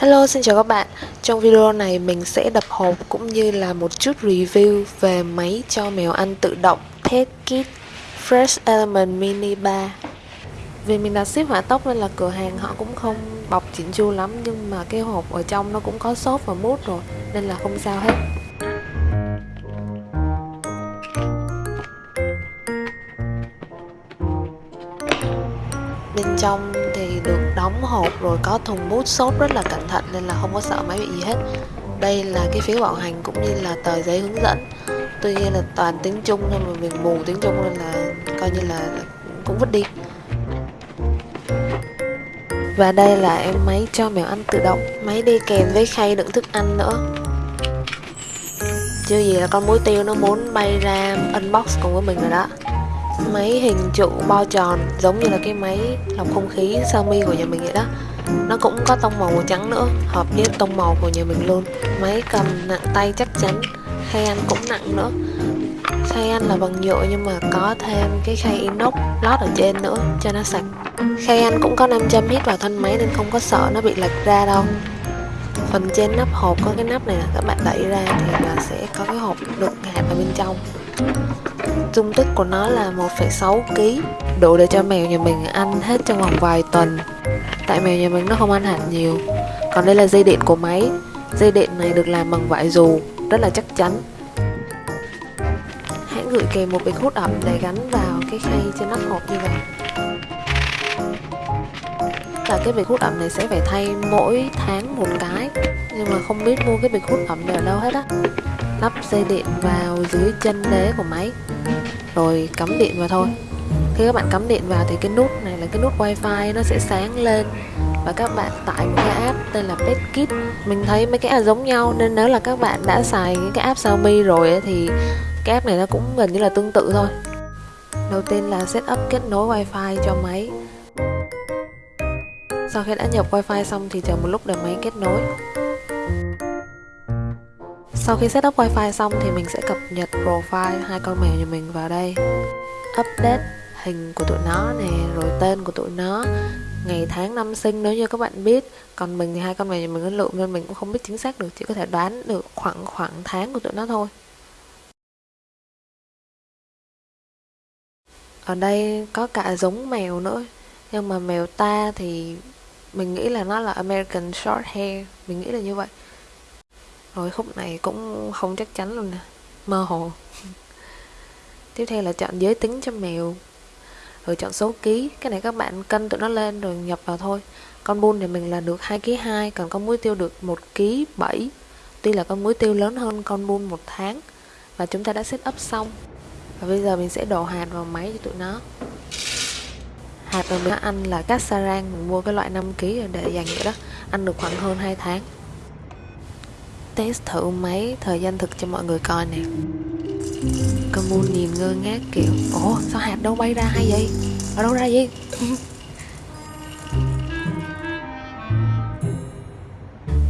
Hello, xin chào các bạn. Trong video này mình sẽ đập hộp cũng như là một chút review về máy cho mèo ăn tự động Pet Kit Fresh Element Mini 3. Vì mình đặt ship hỏa tốc nên là cửa hàng họ cũng không bọc chỉnh chu lắm nhưng mà cái hộp ở trong nó cũng có xốp và mút rồi nên là không sao hết. Bên trong đóng hộp rồi có thùng mút xốp rất là cẩn thận nên là không có sợ máy bị gì hết. Đây là cái phiếu bảo hành cũng như là tờ giấy hướng dẫn. Tuy nhiên là toàn tiếng trung nên mà mình mù tiếng trung nên là coi như là cũng vứt đi. Và đây là em máy cho mèo ăn tự động. Máy đi kèm với khay đựng thức ăn nữa. Chưa gì là con muối tiêu nó muốn bay ra unbox cùng với mình rồi đó máy hình trụ bo tròn giống như là cái máy lọc không khí Xiaomi của nhà mình vậy đó. Nó cũng có tông màu màu trắng nữa, hợp với tông màu của nhà mình luôn. Máy cầm nặng tay chắc chắn khay ăn cũng nặng nữa. Khay ăn là bằng nhựa nhưng mà có thêm cái khay inox lót ở trên nữa cho nó sạch. Khay ăn cũng có 5 châm hít vào thân máy nên không có sợ nó bị lệch ra đâu. Phần trên nắp hộp có cái nắp này là các bạn đẩy ra thì là sẽ có cái hộp đựng hạt ở bên trong dung tích của nó là 1,6 kg đủ để cho mèo nhà mình ăn hết trong vòng vài tuần. Tại mèo nhà mình nó không ăn hạt nhiều. Còn đây là dây điện của máy. Dây điện này được làm bằng vải dù rất là chắc chắn. Hãy gửi kèm một bịch hút ẩm để gắn vào cái khay trên nắp hộp như vậy. Là cái bịch hút ẩm này sẽ phải thay mỗi tháng một cái. Nhưng mà không biết mua cái bịch hút ẩm này ở đâu hết á lắp dây điện vào dưới chân đế của máy. Rồi cắm điện vào thôi. Khi các bạn cắm điện vào thì cái nút này là cái nút wifi, nó sẽ sáng lên. Và các bạn tải một cái app tên là PetKit. Mình thấy mấy cái app giống nhau, nên nếu là các bạn đã xài những cái app Xiaomi rồi thì cái app này nó cũng gần như là tương tự thôi. Đầu tiên là setup kết nối wifi cho máy. Sau khi đã nhập wifi xong thì chờ một lúc để máy kết nối sau khi setup wifi xong thì mình sẽ cập nhật profile hai con mèo nhà mình vào đây. Update hình của tụi nó nè, rồi tên của tụi nó Ngày tháng năm sinh nếu như các bạn biết. Còn mình thì hai con mèo nhà mình nó lượm nên mình cũng không biết chính xác được Chỉ có thể đoán được khoảng khoảng tháng của tụi nó thôi. Ở đây có cả giống mèo nữa Nhưng mà mèo ta thì mình nghĩ là nó là American Short Hair Mình nghĩ là như vậy rồi khúc này cũng không chắc chắn luôn nè. Mơ hồ. Tiếp theo là chọn giới tính cho mèo. Rồi chọn số ký. Cái này các bạn cân tụi nó lên rồi nhập vào thôi. Con bun thì mình là được 2 kg 2 còn con muối tiêu được 1 kg 7 tuy là con muối tiêu lớn hơn con bun một tháng, và chúng ta đã set up xong. Và bây giờ mình sẽ đổ hạt vào máy cho tụi nó. Hạt mà mình ăn là cát cassaran mình mua cái loại 5 kg để dành vậy đó. Ăn được khoảng hơn 2 tháng test thử máy, thời gian thực cho mọi người coi nè. Con Moon nhìn ngơ ngác kiểu, ủa, sao hạt đâu bay ra hay vậy? Ở đâu ra vậy?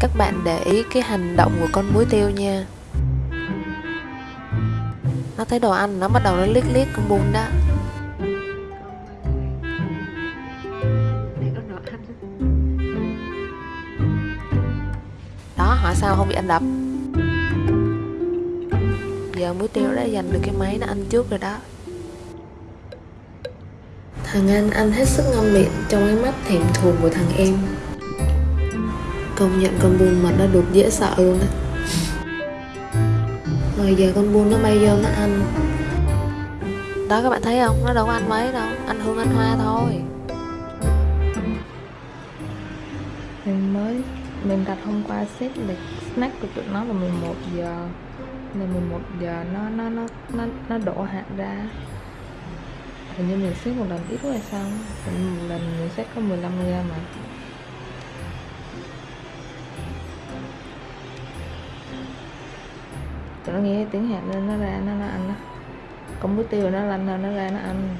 Các bạn để ý cái hành động của con muối tiêu nha. Nó thấy đồ ăn nó bắt đầu nó liếc liếc con bun đó. Sao không bị anh đập? Giờ muối tiêu đã giành được cái máy nó ăn trước rồi đó. Thằng anh ăn hết sức ngon miệng trong ánh mắt thèm thuồng của thằng em. Công nhận con buôn mà nó được dễ sợ luôn á. Rồi giờ con buôn nó bay vô nó ăn. Đó các bạn thấy không? Nó đâu có ăn mấy đâu. Ăn hương ăn hoa thôi. Mình mới mình đặt hôm qua xếp lịch snack của tụi nó là 11 giờ. Là 11 giờ nó nó nó nó nó đổ hạt ra. Hình như mình xếp một lần ít quá hay sao? Hình một lần mình xếp có 15 gram mà. Tụi nó nghe tiếng hạt nên nó ra nó, nó ăn đó công bữa tiêu nó lanh hơn nó ra nó ăn.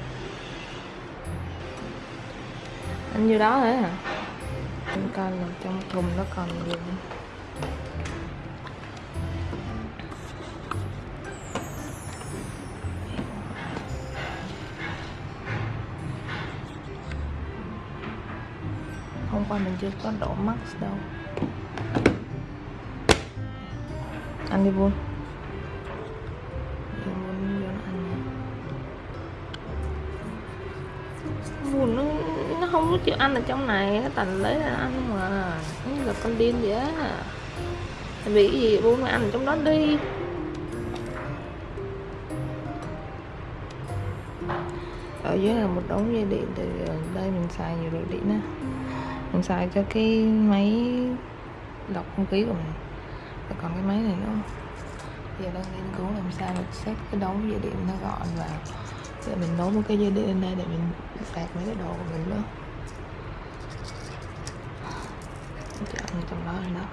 Ăn nhiêu đó thế hả? coi là trong thùng nó còn gì nữa hôm qua mình chưa có đổ max đâu. Anh đi buông buồn nó nó không có chịu ăn ở trong này thành lấy ra ăn mà. Như là con điên vậy á. Tại vì cái gì buông mày ăn ở trong đó đi. Ở dưới là một đống dây điện từ ờ, đây mình xài nhiều đồ điện á. Mình xài cho cái máy đọc không khí của mình. Và còn cái máy này nữa. Giờ đang nghiên cứu làm sao để xếp cái đống dây điện nó gọn vào sẽ mình nối một cái dây điện lên đây để mình sạc mấy cái đồ của mình nữa chọn trong đó rồi đó.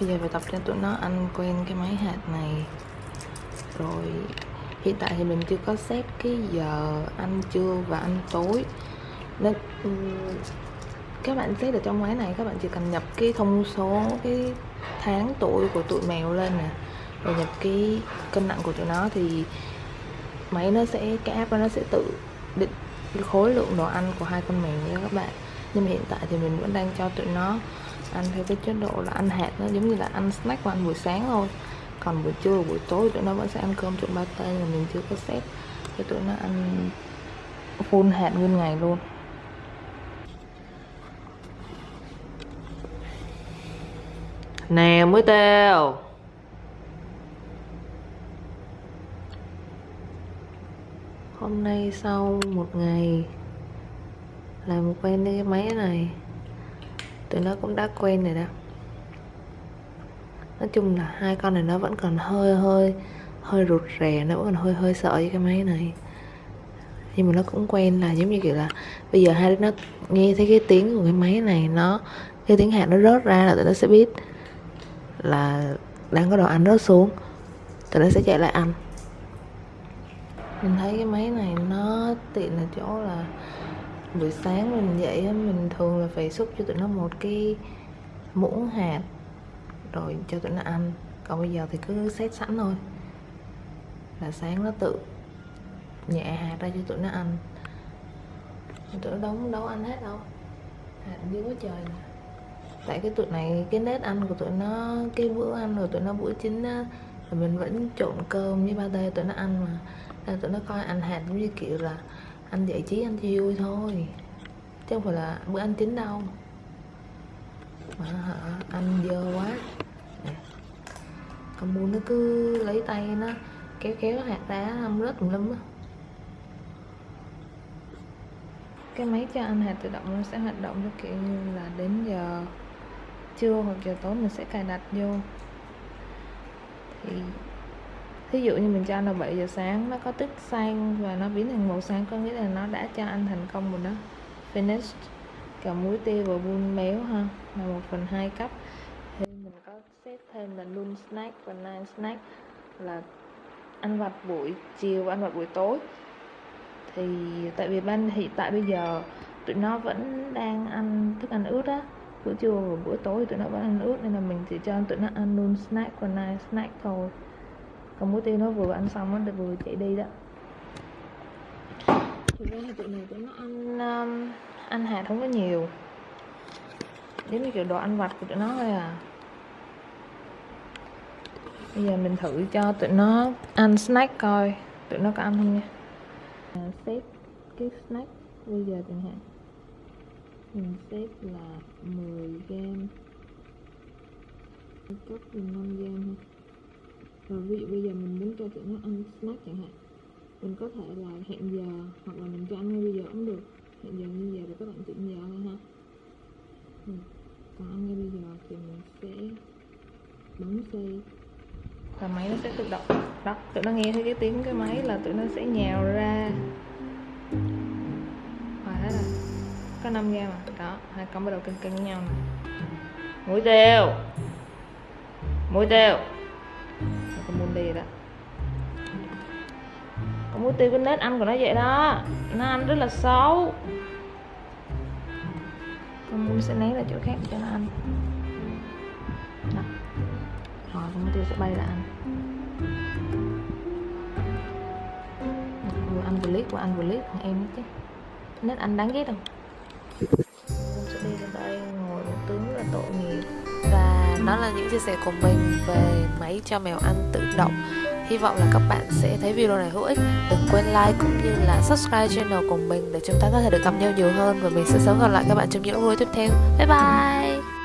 Bây giờ phải tập cho tụi nó ăn quen cái máy hạt này. Rồi, hiện tại thì mình chưa có xét cái giờ ăn trưa và ăn tối. Nên ừ, các bạn xét ở trong máy này, các bạn chỉ cần nhập cái thông số, cái tháng tuổi của tụi mèo lên nè và nhập cái cân nặng của tụi nó thì máy nó sẽ, cái app đó nó sẽ tự định khối lượng đồ ăn của hai con mèo nha các bạn. Nhưng mà hiện tại thì mình vẫn đang cho tụi nó ăn theo cái chế độ là ăn hạt nó giống như là ăn snack và ăn buổi sáng thôi. Còn buổi trưa, buổi tối tụi nó vẫn sẽ ăn cơm trộn ba tay mà mình chưa có set cho tụi nó ăn full hạt nguyên ngày luôn. Nè, mới tao. Hôm nay sau một ngày làm quen với cái máy này, tụi nó cũng đã quen rồi đó. Nói chung là hai con này nó vẫn còn hơi hơi hơi rụt rè, nó vẫn còn hơi hơi sợ với cái máy này. Nhưng mà nó cũng quen là giống như kiểu là bây giờ hai đứa nó nghe thấy cái tiếng của cái máy này, nó, cái tiếng hạt nó rớt ra là tụi nó sẽ biết là đang có đồ ăn rớt xuống. Tụi nó sẽ chạy lại ăn mình thấy cái máy này nó tiện là chỗ là buổi sáng mình dậy mình thường là phải xúc cho tụi nó một cái muỗng hạt, rồi cho tụi nó ăn. Còn bây giờ thì cứ xét sẵn thôi. Là sáng nó tự nhẹ hạt ra cho tụi nó ăn. Tụi nó đóng đâu ăn hết đâu. Hạt dưới quá trời nè. Tại cái tụi này, cái nết ăn của tụi nó, cái bữa ăn rồi tụi nó bữa chính á, là mình vẫn trộn cơm với ba tê tụi nó ăn mà nên tụi nó coi anh hạt giống như kiểu là anh giải trí, anh chơi vui thôi. Chứ không phải là bữa ăn chính đâu. Mà hả, anh dơ quá. Nè. Muốn mua nó cứ lấy tay nó, kéo kéo hạt ra không rớt tùm lum á. Cái máy cho anh hạt tự động nó sẽ hoạt động cho kiểu như là đến giờ trưa hoặc giờ tối mình sẽ cài đặt vô. Thì thí dụ như mình cho anh là 7 giờ sáng, nó có tích xanh và nó biến thành màu xanh có nghĩa là nó đã cho anh thành công rồi đó. Finished. Cả muối tiêu và bun béo ha, là một phần hai cấp. Thì mình có xếp thêm là noon snack và night snack, là ăn vặt buổi chiều và ăn vặt buổi tối. Thì tại vì ban hiện tại bây giờ tụi nó vẫn đang ăn thức ăn ướt á bữa trưa và bữa tối thì tụi nó vẫn ăn ướt, nên là mình chỉ cho tụi nó ăn noon snack và night snack thôi còn muối tiêu nó vừa ăn xong nó vừa chạy đi đó. Thực ra thì tụi này tụi nó ăn um, ăn hạt không có nhiều. Giống như kiểu đồ ăn vặt của tụi nó thôi à. Bây giờ mình thử cho tụi nó ăn snack coi. Tụi nó có ăn không nha? À, xếp cái snack bây giờ chẳng hạn. Mình xếp là 10 gram. Là 5 gram thôi rồi ví dụ bây giờ mình muốn cho tụi nó ăn snack chẳng hạn. Mình có thể là hẹn giờ, hoặc là mình cho ăn ngay bây giờ cũng được. Hẹn giờ như giờ rồi các bạn chỉnh giờ thôi ha. Ừ. còn ăn ngay bây giờ thì mình sẽ bấm xây và máy nó sẽ tự động. Đó, tụi nó nghe thấy cái tiếng cái máy là tụi nó sẽ nhào ra. Và thế là có 5 gram mà đó, hai con bắt đầu cân cân với nhau nè. Mũi tiêu mũi tiêu con muốn đó còn muối tiêu cái nết ăn của nó vậy đó. Nó ăn rất là xấu. Con muối sẽ lấy ra chỗ khác cho nó ăn. Đó. rồi con muối tiêu sẽ bay ra ăn vừa ăn vừa liếc vừa ăn vừa liếc thằng em chứ. Nết ăn đáng ghét không? Đó là những chia sẻ của mình về máy cho mèo ăn tự động. Hy vọng là các bạn sẽ thấy video này hữu ích. Đừng quên like cũng như là subscribe channel của mình Để chúng ta có thể được gặp nhau nhiều hơn Và mình sẽ sớm gặp lại các bạn trong những video tiếp theo. Bye bye!